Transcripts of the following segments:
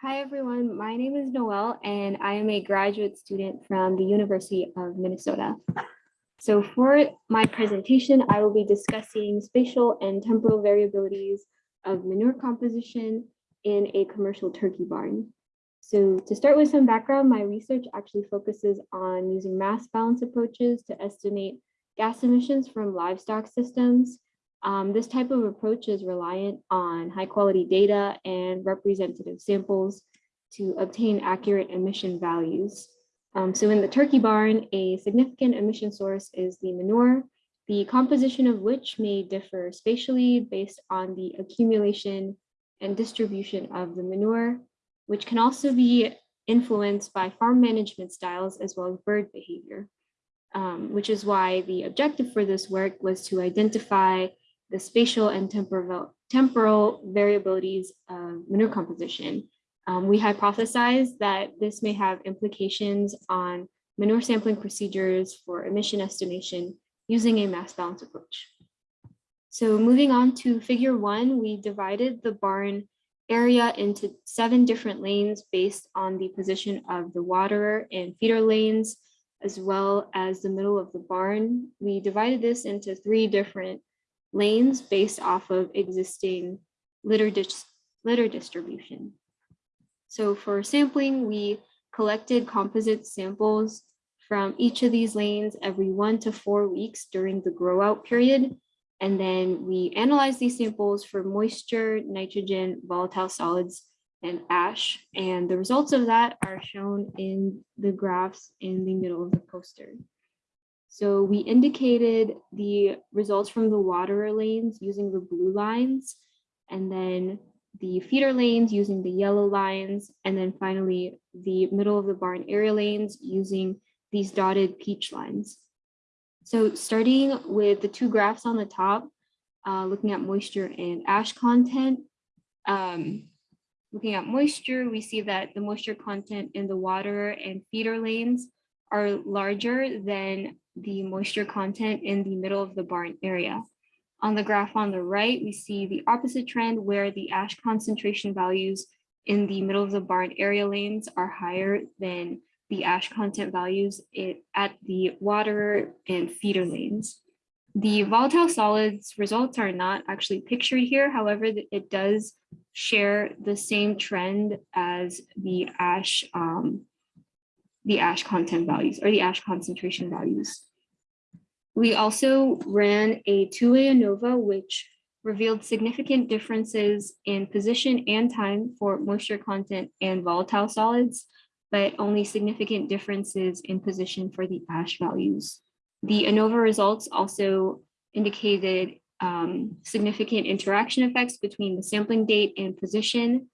Hi, everyone. My name is Noelle, and I am a graduate student from the University of Minnesota. So for my presentation, I will be discussing spatial and temporal variabilities of manure composition in a commercial turkey barn. So to start with some background, my research actually focuses on using mass balance approaches to estimate gas emissions from livestock systems um, this type of approach is reliant on high quality data and representative samples to obtain accurate emission values. Um, so in the turkey barn, a significant emission source is the manure, the composition of which may differ spatially based on the accumulation and distribution of the manure, which can also be influenced by farm management styles as well as bird behavior, um, which is why the objective for this work was to identify the spatial and temporal, temporal variabilities of manure composition. Um, we hypothesized that this may have implications on manure sampling procedures for emission estimation using a mass balance approach. So moving on to figure one, we divided the barn area into seven different lanes based on the position of the waterer and feeder lanes, as well as the middle of the barn. We divided this into three different lanes based off of existing litter, dis litter distribution. So for sampling, we collected composite samples from each of these lanes every one to four weeks during the grow out period. And then we analyzed these samples for moisture, nitrogen, volatile solids, and ash. And the results of that are shown in the graphs in the middle of the poster. So we indicated the results from the water lanes using the blue lines, and then the feeder lanes using the yellow lines, and then finally the middle of the barn area lanes using these dotted peach lines. So starting with the two graphs on the top, uh, looking at moisture and ash content, um, looking at moisture, we see that the moisture content in the water and feeder lanes are larger than the moisture content in the middle of the barn area. On the graph on the right, we see the opposite trend where the ash concentration values in the middle of the barn area lanes are higher than the ash content values at the water and feeder lanes. The volatile solids results are not actually pictured here. However, it does share the same trend as the ash um, the ash content values or the ash concentration values. We also ran a two-way ANOVA, which revealed significant differences in position and time for moisture content and volatile solids, but only significant differences in position for the ash values. The ANOVA results also indicated um, significant interaction effects between the sampling date and position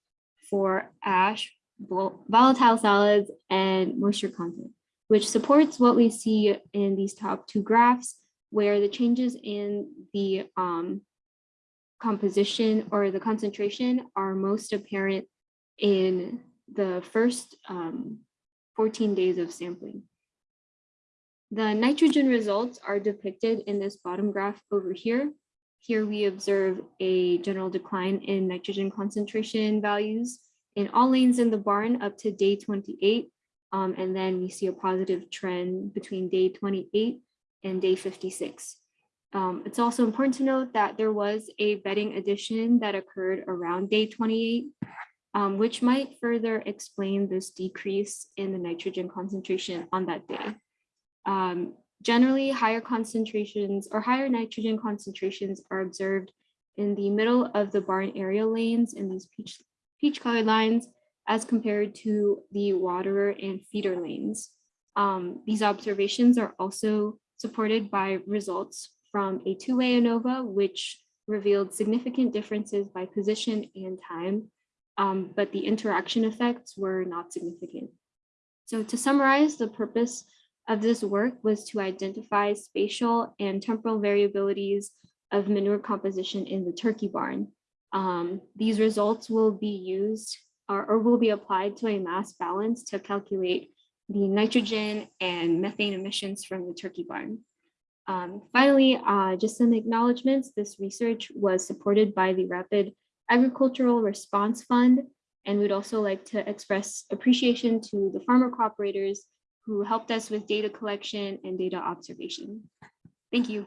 for ash, volatile solids, and moisture content which supports what we see in these top two graphs, where the changes in the um, composition or the concentration are most apparent in the first um, 14 days of sampling. The nitrogen results are depicted in this bottom graph over here. Here we observe a general decline in nitrogen concentration values in all lanes in the barn up to day 28 um, and then we see a positive trend between day 28 and day 56. Um, it's also important to note that there was a bedding addition that occurred around day 28, um, which might further explain this decrease in the nitrogen concentration on that day. Um, generally, higher concentrations or higher nitrogen concentrations are observed in the middle of the barn area lanes in these peach, peach colored lines as compared to the waterer and feeder lanes. Um, these observations are also supported by results from a two-way ANOVA, which revealed significant differences by position and time, um, but the interaction effects were not significant. So to summarize, the purpose of this work was to identify spatial and temporal variabilities of manure composition in the turkey barn. Um, these results will be used or, or will be applied to a mass balance to calculate the nitrogen and methane emissions from the turkey barn. Um, finally, uh, just some acknowledgements. This research was supported by the Rapid Agricultural Response Fund And we'd also like to express appreciation to the farmer cooperators who helped us with data collection and data observation. Thank you.